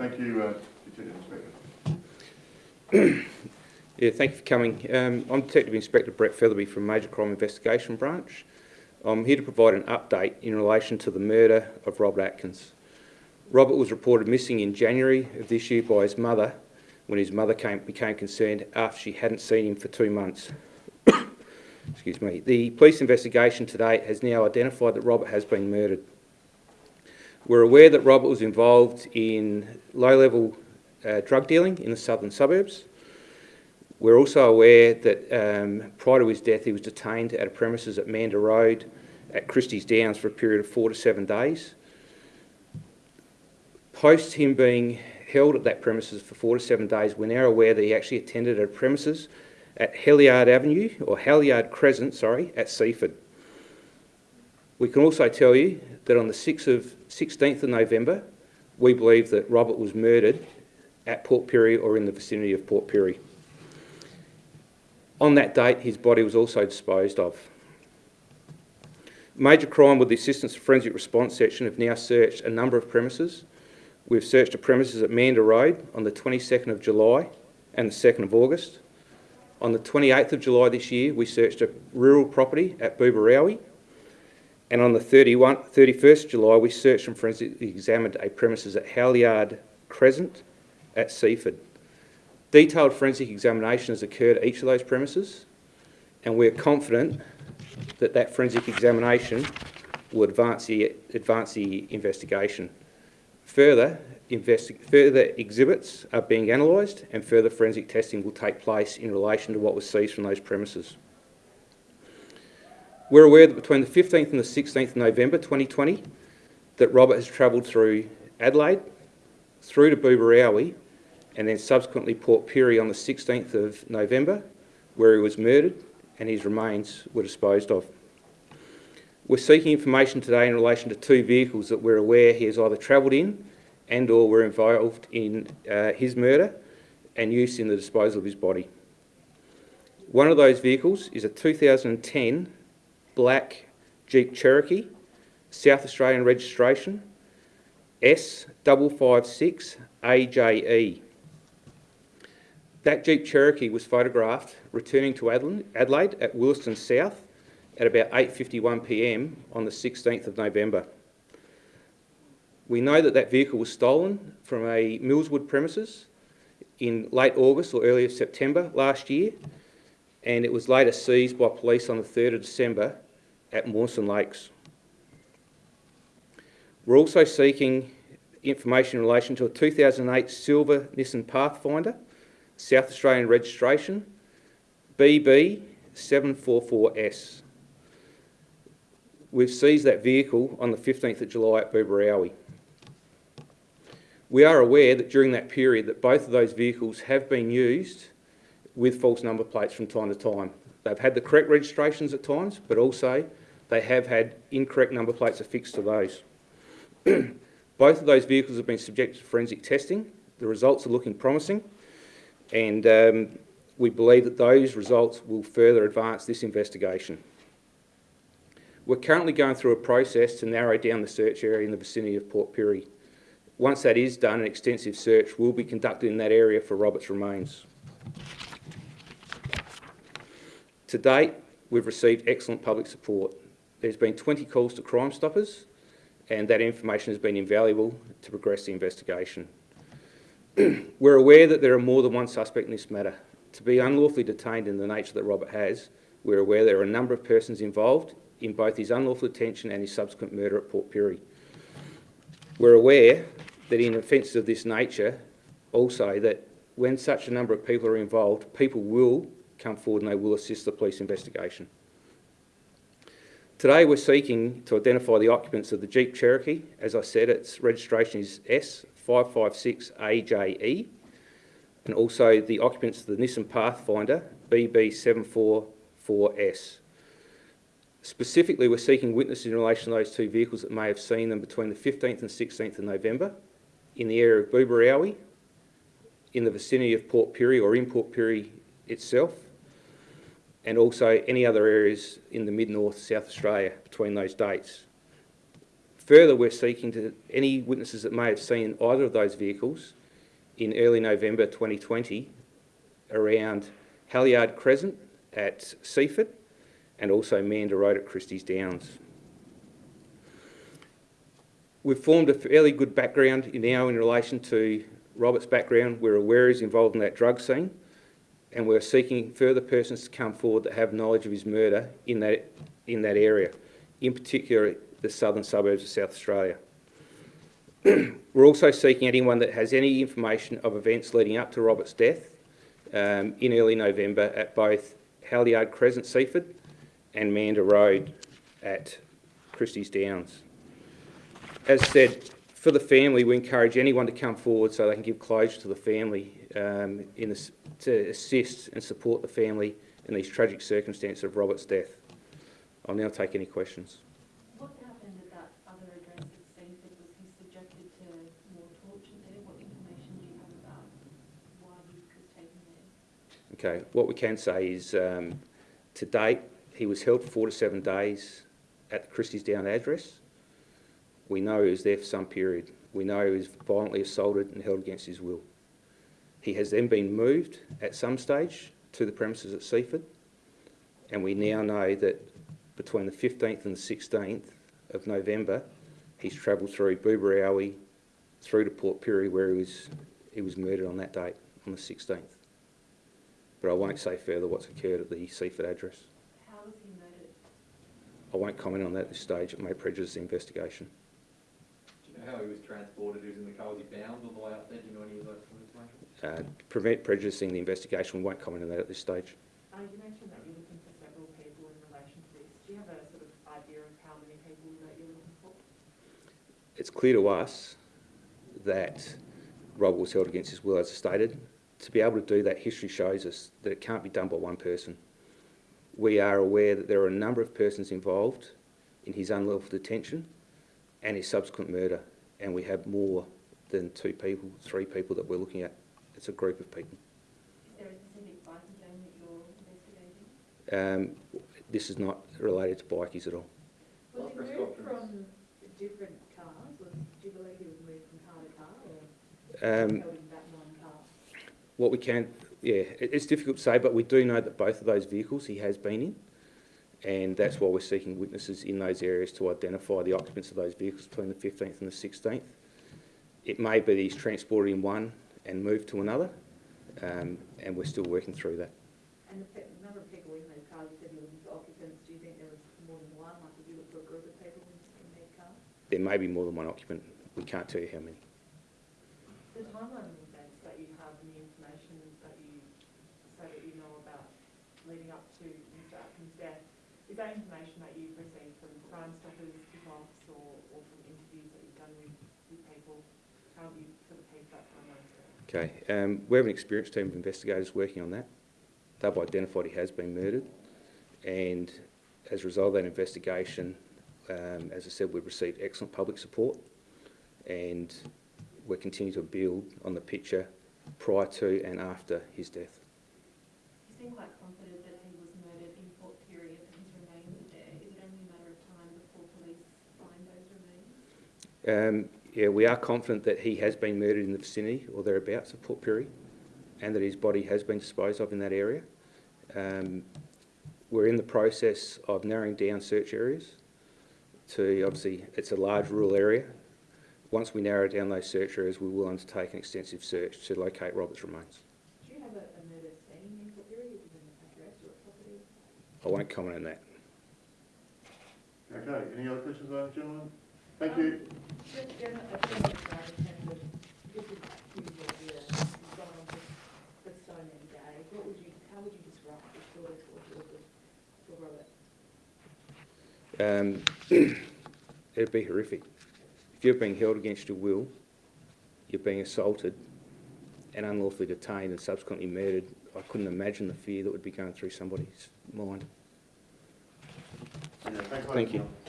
Thank you, uh, Detective Inspector. Yeah, thank you for coming. Um, I'm Detective Inspector Brett Featherby from Major Crime Investigation Branch. I'm here to provide an update in relation to the murder of Robert Atkins. Robert was reported missing in January of this year by his mother when his mother came, became concerned after she hadn't seen him for two months. Excuse me. The police investigation to date has now identified that Robert has been murdered. We're aware that Robert was involved in low-level uh, drug dealing in the southern suburbs. We're also aware that um, prior to his death, he was detained at a premises at Manda Road at Christie's Downs for a period of four to seven days. Post him being held at that premises for four to seven days, we're now aware that he actually attended a premises at Halyard Avenue, or Halyard Crescent, sorry, at Seaford. We can also tell you that on the 6th of, 16th of November, we believe that Robert was murdered at Port Pirie or in the vicinity of Port Pirie. On that date, his body was also disposed of. Major Crime with the assistance of Forensic Response Section have now searched a number of premises. We've searched a premises at Manda Road on the 22nd of July and the 2nd of August. On the 28th of July this year, we searched a rural property at Booborowie. And on the 31, 31st July, we searched and forensically examined a premises at Halyard Crescent at Seaford. Detailed forensic examination has occurred at each of those premises, and we're confident that that forensic examination will advance the, advance the investigation. Further, further exhibits are being analysed and further forensic testing will take place in relation to what was seized from those premises. We're aware that between the 15th and the 16th of November 2020 that Robert has travelled through Adelaide, through to Booborowie and then subsequently Port Pirie on the 16th of November where he was murdered and his remains were disposed of. We're seeking information today in relation to two vehicles that we're aware he has either travelled in and or were involved in uh, his murder and use in the disposal of his body. One of those vehicles is a 2010 black Jeep Cherokee, South Australian registration, S556AJE. That Jeep Cherokee was photographed returning to Adelaide at Willaston South at about 8.51pm on the 16th of November. We know that that vehicle was stolen from a Millswood premises in late August or early September last year and it was later seized by police on the 3rd of December at Mawson Lakes. We're also seeking information in relation to a 2008 silver Nissan Pathfinder South Australian registration, BB744S. We've seized that vehicle on the 15th of July at Booborowie. We are aware that during that period that both of those vehicles have been used with false number plates from time to time. They've had the correct registrations at times, but also they have had incorrect number plates affixed to those. both of those vehicles have been subjected to forensic testing. The results are looking promising and um, we believe that those results will further advance this investigation. We're currently going through a process to narrow down the search area in the vicinity of Port Pirie. Once that is done, an extensive search will be conducted in that area for Robert's remains. To date, we've received excellent public support. There's been 20 calls to Crime Stoppers and that information has been invaluable to progress the investigation. We're aware that there are more than one suspect in this matter. To be unlawfully detained in the nature that Robert has, we're aware there are a number of persons involved in both his unlawful detention and his subsequent murder at Port Pirie. We're aware that in offences of this nature, also that when such a number of people are involved, people will come forward and they will assist the police investigation. Today we're seeking to identify the occupants of the Jeep Cherokee. As I said, its registration is S 556AJE and also the occupants of the Nissan Pathfinder BB744S. Specifically, we're seeking witnesses in relation to those two vehicles that may have seen them between the 15th and 16th of November in the area of Booborowie, in the vicinity of Port Pirie or in Port Pirie itself, and also any other areas in the mid-north South Australia between those dates. Further, we're seeking to any witnesses that may have seen either of those vehicles in early November 2020 around Halyard Crescent at Seaford and also Mander Road at Christie's Downs. We've formed a fairly good background now in relation to Robert's background. We're aware he's involved in that drug scene and we're seeking further persons to come forward that have knowledge of his murder in that, in that area, in particular the southern suburbs of South Australia. we're also seeking anyone that has any information of events leading up to Robert's death um, in early November at both Halyard Crescent, Seaford and Mander Road at Christie's Downs. As said, for the family, we encourage anyone to come forward so they can give closure to the family um, in this, to assist and support the family in these tragic circumstances of Robert's death. I'll now take any questions. What happened at that other address at Seaford? Was he subjected to more torture there? What information do you have about why he was taken there? Okay, what we can say is um, to date, he was held for four to seven days at the Christie's Down address. We know he was there for some period. We know he was violently assaulted and held against his will. He has then been moved at some stage to the premises at Seaford, and we now know that between the 15th and the 16th of November, he's travelled through Booborowie through to Port Pirie where he was, he was murdered on that date, on the 16th. But I won't say further what's occurred at the Seaford address. How was he murdered? I won't comment on that at this stage. It may prejudice the investigation. Do how he was transported? He was in the car, was he bound all the way up there? Do you know any of that sort of information? Uh, prevent prejudicing the investigation, we won't comment on that at this stage. Uh, you mentioned that you're looking for several people in relation to this. Do you have a sort of idea of how many people that you're looking for? It's clear to us that Rob was held against his will, as I stated. To be able to do that, history shows us that it can't be done by one person. We are aware that there are a number of persons involved in his unlawful detention and his subsequent murder, and we have more than two people, three people that we're looking at. It's a group of people. Is there a specific biker gang that you're investigating? Um, this is not related to bikies at all. Was What he moved from different cars? Was, do you believe he was moved from car to car or Um, held in that one car? What we can, yeah, it- it's difficult to say, but we do know that both of those vehicles he has been in, and that's why we're seeking witnesses in those areas to identify the occupants of those vehicles between the 15th and the 16th. It may be that he's transported in one and moved to another, um, and we're still working through that. And the number of people in those cars, you said for occupants. Do you think there was more than one? Like, did you look for a group of people in, these cars? There may be more than one occupant. We can't tell you how many. The timeline of events that you have and the information that you say that you know about leading up to Mr Atkins' death, is that information that you've received from Crime Stoppers, DeVox, or, or from interviews that you've done with, with people? How have you sort of pieced that timeline together? Okay, um, we have an experienced team of investigators working on that. They've identified he has been murdered, and as a result of that investigation, um, as I said, we've received excellent public support, and we're continuing to build on the picture prior to and after his death. You seem quite confident that he was murdered in Port Pirie and his remains are there. Is it only a matter of time before police find those remains? Um, yeah, we are confident that he has been murdered in the vicinity or thereabouts of Port Pirie, and that his body has been disposed of in that area. Um, we're in the process of narrowing down search areas to, obviously, it's a large rural area. Once we narrow down those search areas, we will undertake an extensive search to locate Robert's remains. Do you have a, a murder scene in Port Pirie, is it an address or a property? I won't comment on that. Okay, any other questions, gentlemen? Thank you. Just general, a general crowd attended, this is accused of the, you've gone on for, for so many days, what would you, how would you describe the story towards your, your Robert? Um, it'd be horrific. If you're being held against your will, you're being assaulted and unlawfully detained and subsequently murdered, I couldn't imagine the fear that would be going through somebody's mind. Okay, Thank you. ladies and